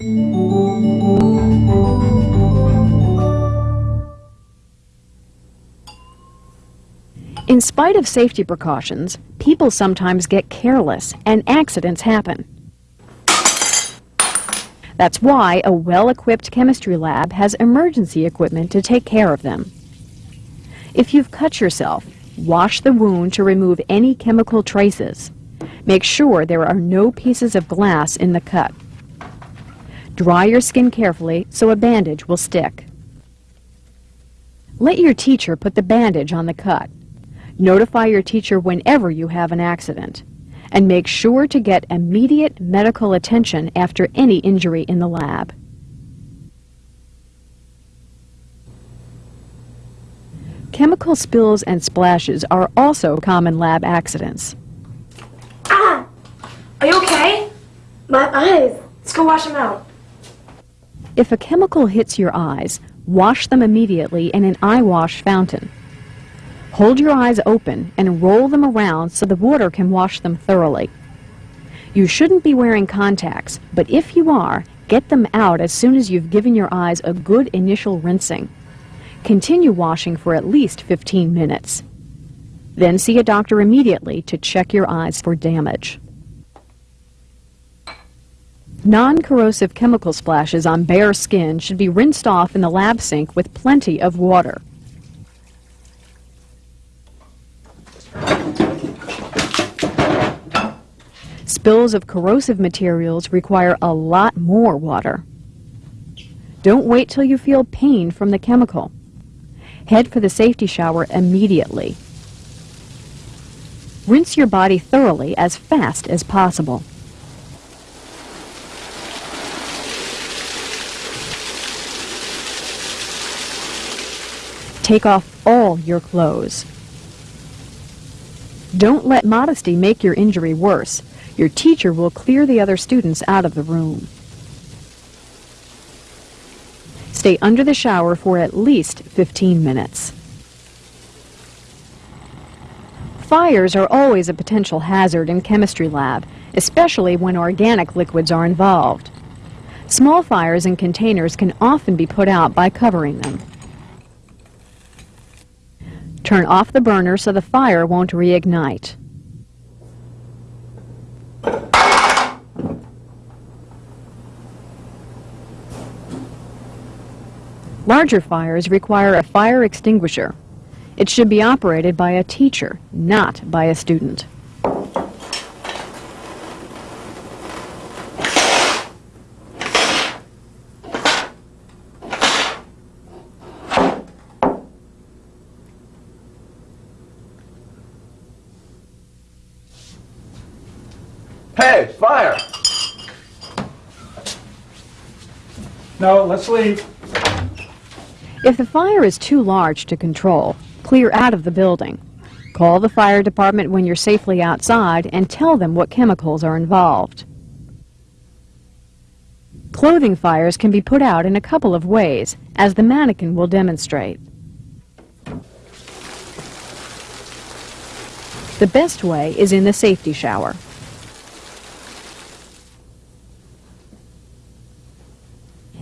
In spite of safety precautions, people sometimes get careless and accidents happen. That's why a well-equipped chemistry lab has emergency equipment to take care of them. If you've cut yourself, wash the wound to remove any chemical traces. Make sure there are no pieces of glass in the cut. Dry your skin carefully so a bandage will stick. Let your teacher put the bandage on the cut. Notify your teacher whenever you have an accident. And make sure to get immediate medical attention after any injury in the lab. Chemical spills and splashes are also common lab accidents. Ah! Are you okay? My eyes. Let's go wash them out. If a chemical hits your eyes, wash them immediately in an eye wash fountain. Hold your eyes open and roll them around so the water can wash them thoroughly. You shouldn't be wearing contacts, but if you are, get them out as soon as you've given your eyes a good initial rinsing. Continue washing for at least 15 minutes. Then see a doctor immediately to check your eyes for damage. Non-corrosive chemical splashes on bare skin should be rinsed off in the lab sink with plenty of water. Spills of corrosive materials require a lot more water. Don't wait till you feel pain from the chemical. Head for the safety shower immediately. Rinse your body thoroughly as fast as possible. Take off all your clothes. Don't let modesty make your injury worse. Your teacher will clear the other students out of the room. Stay under the shower for at least 15 minutes. Fires are always a potential hazard in chemistry lab, especially when organic liquids are involved. Small fires in containers can often be put out by covering them. Turn off the burner so the fire won't reignite. Larger fires require a fire extinguisher. It should be operated by a teacher, not by a student. Hey, fire! No, let's leave. If the fire is too large to control, clear out of the building. Call the fire department when you're safely outside and tell them what chemicals are involved. Clothing fires can be put out in a couple of ways, as the mannequin will demonstrate. The best way is in the safety shower.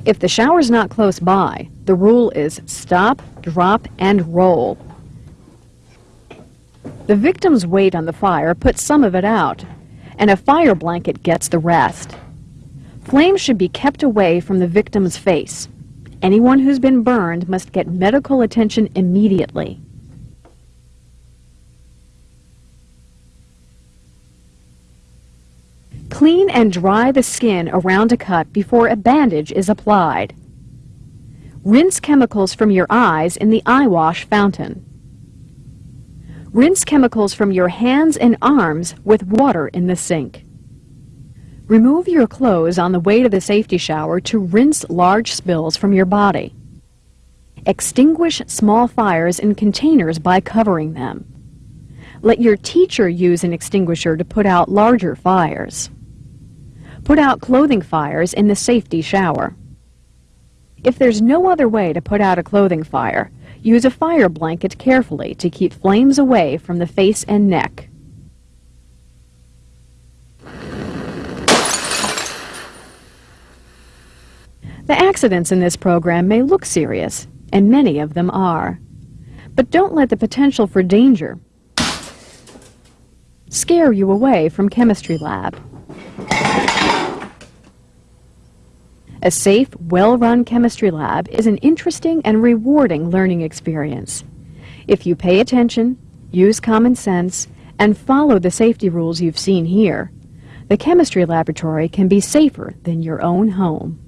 If the shower's not close by, the rule is stop, drop, and roll. The victim's weight on the fire puts some of it out, and a fire blanket gets the rest. Flames should be kept away from the victim's face. Anyone who's been burned must get medical attention immediately. Clean and dry the skin around a cut before a bandage is applied. Rinse chemicals from your eyes in the eye wash fountain. Rinse chemicals from your hands and arms with water in the sink. Remove your clothes on the way to the safety shower to rinse large spills from your body. Extinguish small fires in containers by covering them. Let your teacher use an extinguisher to put out larger fires. Put out clothing fires in the safety shower. If there's no other way to put out a clothing fire, use a fire blanket carefully to keep flames away from the face and neck. The accidents in this program may look serious, and many of them are. But don't let the potential for danger scare you away from chemistry lab. A safe, well-run chemistry lab is an interesting and rewarding learning experience. If you pay attention, use common sense, and follow the safety rules you've seen here, the chemistry laboratory can be safer than your own home.